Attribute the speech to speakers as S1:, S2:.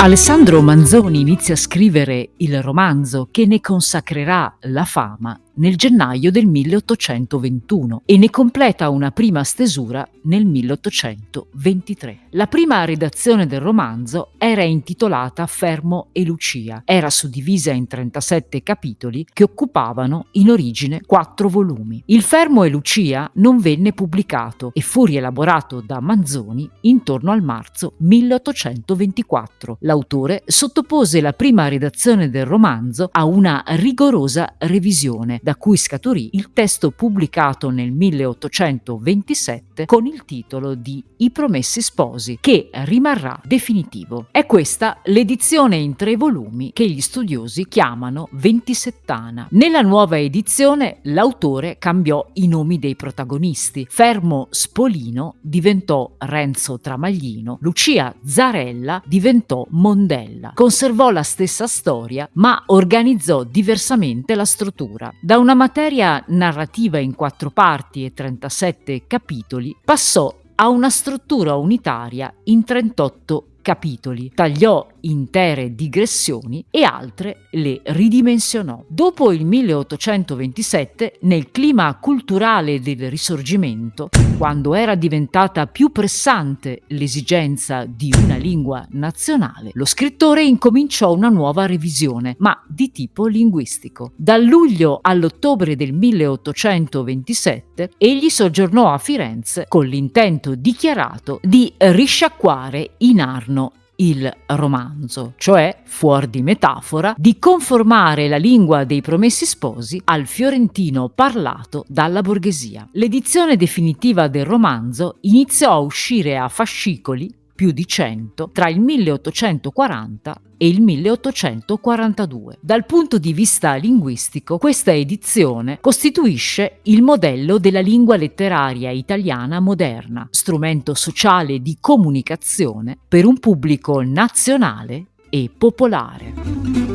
S1: Alessandro Manzoni inizia a scrivere il romanzo che ne consacrerà la fama nel gennaio del 1821 e ne completa una prima stesura nel 1823. La prima redazione del romanzo era intitolata Fermo e Lucia. Era suddivisa in 37 capitoli che occupavano in origine quattro volumi. Il Fermo e Lucia non venne pubblicato e fu rielaborato da Manzoni intorno al marzo 1824. L'autore sottopose la prima redazione del romanzo a una rigorosa revisione da cui scaturì il testo pubblicato nel 1827 con il titolo di I Promessi Sposi, che rimarrà definitivo. È questa l'edizione in tre volumi che gli studiosi chiamano Ventisettana. Nella nuova edizione l'autore cambiò i nomi dei protagonisti. Fermo Spolino diventò Renzo Tramaglino, Lucia Zarella diventò Mondella. Conservò la stessa storia, ma organizzò diversamente la struttura. Una materia narrativa in quattro parti e 37 capitoli, passò a una struttura unitaria in 38 capitoli, tagliò intere digressioni e altre le ridimensionò. Dopo il 1827, nel clima culturale del Risorgimento, quando era diventata più pressante l'esigenza di una lingua nazionale, lo scrittore incominciò una nuova revisione, ma di tipo linguistico. Dal luglio all'ottobre del 1827 egli soggiornò a Firenze con l'intento dichiarato di risciacquare in Arno il romanzo, cioè, fuori di metafora, di conformare la lingua dei promessi sposi al fiorentino parlato dalla borghesia. L'edizione definitiva del romanzo iniziò a uscire a fascicoli più di 100 tra il 1840 e il 1842. Dal punto di vista linguistico, questa edizione costituisce il modello della lingua letteraria italiana moderna, strumento sociale di comunicazione per un pubblico nazionale e popolare.